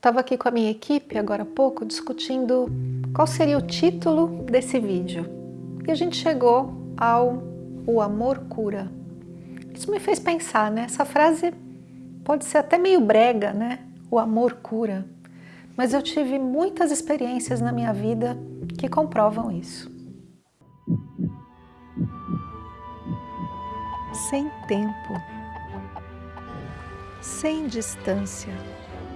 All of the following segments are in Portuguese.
estava aqui com a minha equipe agora há pouco discutindo qual seria o título desse vídeo. E a gente chegou ao O Amor Cura. Isso me fez pensar, né? Essa frase pode ser até meio brega, né? O amor cura. Mas eu tive muitas experiências na minha vida que comprovam isso. Sem tempo, sem distância,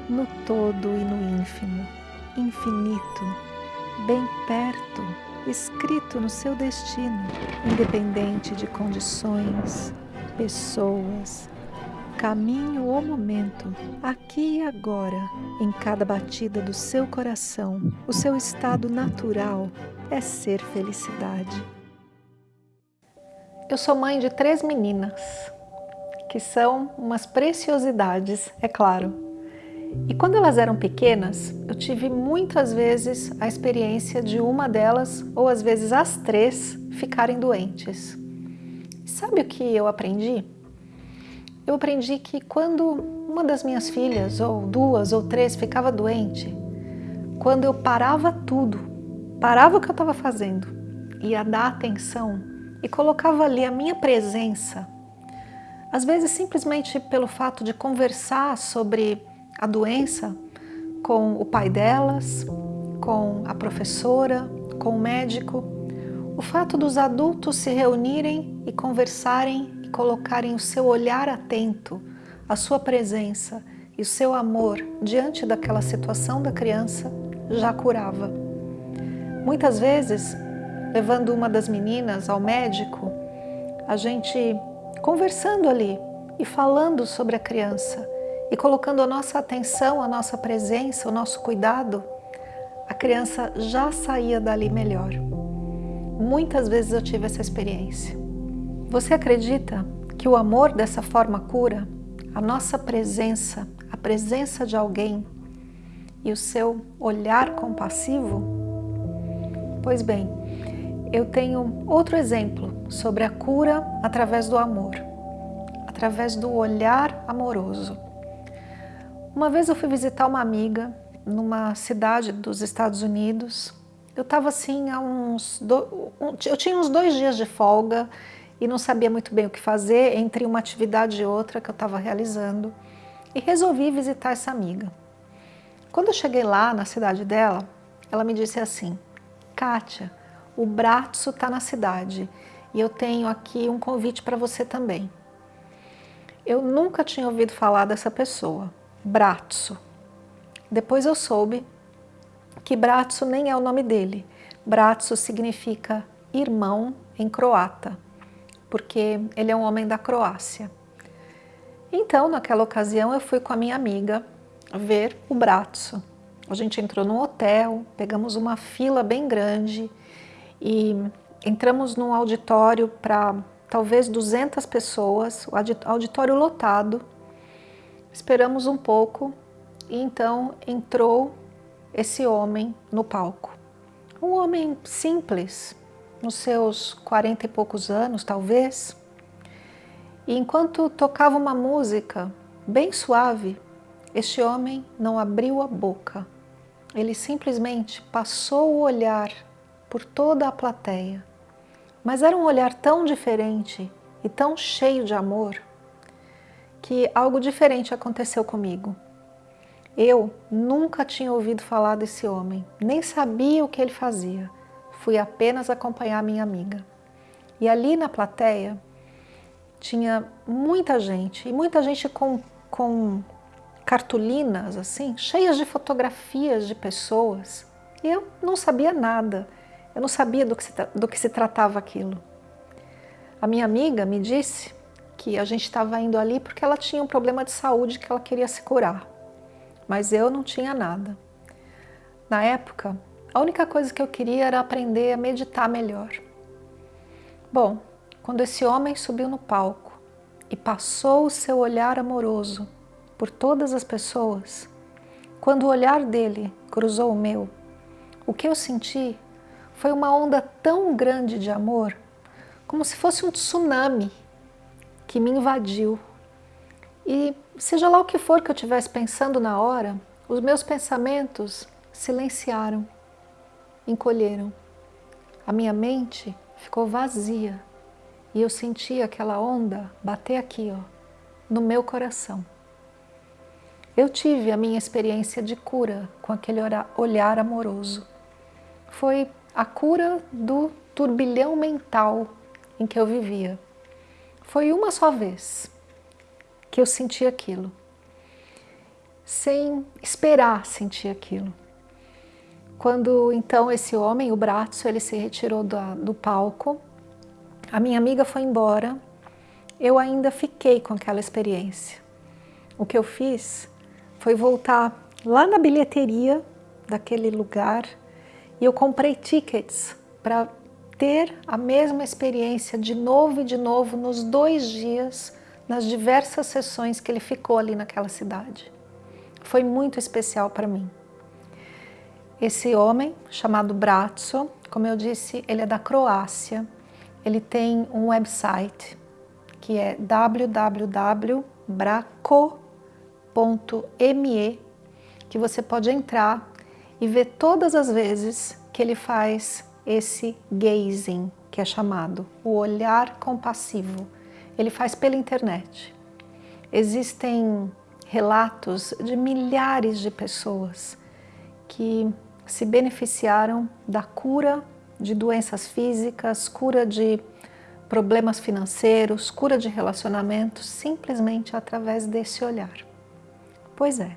no todo e no ínfimo, infinito, bem perto, escrito no seu destino, independente de condições, pessoas, caminho ou momento, aqui e agora, em cada batida do seu coração, o seu estado natural é ser felicidade. Eu sou mãe de três meninas, que são umas preciosidades, é claro. E quando elas eram pequenas, eu tive muitas vezes a experiência de uma delas, ou às vezes as três, ficarem doentes. Sabe o que eu aprendi? Eu aprendi que quando uma das minhas filhas, ou duas ou três, ficava doente, quando eu parava tudo, parava o que eu estava fazendo, ia dar atenção e colocava ali a minha presença, às vezes simplesmente pelo fato de conversar sobre a doença com o pai delas, com a professora, com o médico. O fato dos adultos se reunirem e conversarem e colocarem o seu olhar atento, a sua presença e o seu amor diante daquela situação da criança já curava. Muitas vezes, levando uma das meninas ao médico, a gente conversando ali e falando sobre a criança, e colocando a nossa atenção, a nossa presença, o nosso cuidado, a criança já saía dali melhor. Muitas vezes eu tive essa experiência. Você acredita que o amor dessa forma cura? A nossa presença, a presença de alguém e o seu olhar compassivo? Pois bem, eu tenho outro exemplo sobre a cura através do amor, através do olhar amoroso. Uma vez eu fui visitar uma amiga numa cidade dos Estados Unidos. Eu estava assim há uns... Do... Eu tinha uns dois dias de folga e não sabia muito bem o que fazer entre uma atividade e outra que eu estava realizando. E resolvi visitar essa amiga. Quando eu cheguei lá na cidade dela, ela me disse assim, Kátia, o Bratso está na cidade e eu tenho aqui um convite para você também. Eu nunca tinha ouvido falar dessa pessoa, Bratso. Depois eu soube que Bratso nem é o nome dele. Bratso significa irmão em croata, porque ele é um homem da Croácia. Então, naquela ocasião, eu fui com a minha amiga ver o Bratso. A gente entrou num hotel, pegamos uma fila bem grande e entramos num auditório para talvez 200 pessoas, o auditório lotado, Esperamos um pouco e então entrou esse homem no palco. Um homem simples, nos seus quarenta e poucos anos, talvez. E enquanto tocava uma música bem suave, este homem não abriu a boca. Ele simplesmente passou o olhar por toda a plateia. Mas era um olhar tão diferente e tão cheio de amor que algo diferente aconteceu comigo. Eu nunca tinha ouvido falar desse homem, nem sabia o que ele fazia. Fui apenas acompanhar minha amiga. E ali na plateia tinha muita gente, e muita gente com, com cartolinas assim, cheias de fotografias de pessoas. E eu não sabia nada, eu não sabia do que se, do que se tratava aquilo. A minha amiga me disse que a gente estava indo ali porque ela tinha um problema de saúde que ela queria se curar. Mas eu não tinha nada. Na época, a única coisa que eu queria era aprender a meditar melhor. Bom, quando esse homem subiu no palco e passou o seu olhar amoroso por todas as pessoas, quando o olhar dele cruzou o meu, o que eu senti foi uma onda tão grande de amor, como se fosse um tsunami que me invadiu. E seja lá o que for que eu estivesse pensando na hora, os meus pensamentos silenciaram, encolheram. A minha mente ficou vazia e eu senti aquela onda bater aqui, ó, no meu coração. Eu tive a minha experiência de cura com aquele olhar amoroso. Foi a cura do turbilhão mental em que eu vivia. Foi uma só vez que eu senti aquilo, sem esperar sentir aquilo. Quando então esse homem, o braço, ele se retirou do, do palco, a minha amiga foi embora, eu ainda fiquei com aquela experiência. O que eu fiz foi voltar lá na bilheteria daquele lugar e eu comprei tickets para ter a mesma experiência de novo e de novo nos dois dias, nas diversas sessões que ele ficou ali naquela cidade. Foi muito especial para mim. Esse homem, chamado Bratso, como eu disse, ele é da Croácia. Ele tem um website que é www.braco.me, que você pode entrar e ver todas as vezes que ele faz esse gazing, que é chamado, o olhar compassivo. Ele faz pela internet. Existem relatos de milhares de pessoas que se beneficiaram da cura de doenças físicas, cura de problemas financeiros, cura de relacionamentos, simplesmente através desse olhar. Pois é,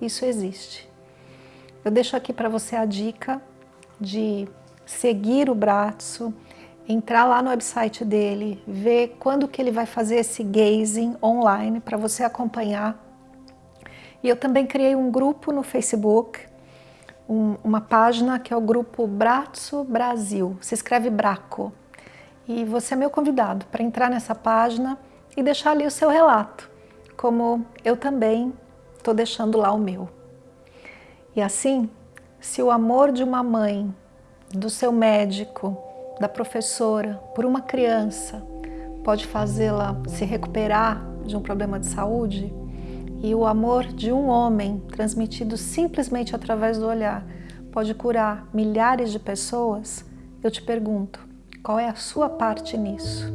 isso existe. Eu deixo aqui para você a dica de seguir o braço, entrar lá no website dele, ver quando que ele vai fazer esse gazing online para você acompanhar. E eu também criei um grupo no Facebook, um, uma página que é o grupo Braço Brasil, se escreve Braco. E você é meu convidado para entrar nessa página e deixar ali o seu relato, como eu também estou deixando lá o meu. E assim, se o amor de uma mãe do seu médico, da professora, por uma criança, pode fazê-la se recuperar de um problema de saúde, e o amor de um homem, transmitido simplesmente através do olhar, pode curar milhares de pessoas, eu te pergunto, qual é a sua parte nisso?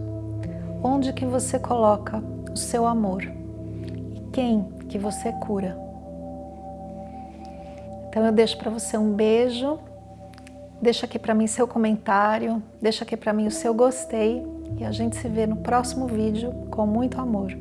Onde que você coloca o seu amor? E quem que você cura? Então eu deixo para você um beijo Deixa aqui para mim seu comentário, deixa aqui para mim o seu gostei e a gente se vê no próximo vídeo com muito amor.